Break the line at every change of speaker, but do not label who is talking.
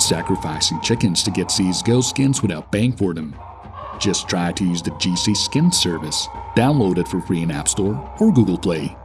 Sacrificing chickens to get these ghost skins without paying for them. Just try to use the GC Skin service. Download it for free in App Store or Google Play.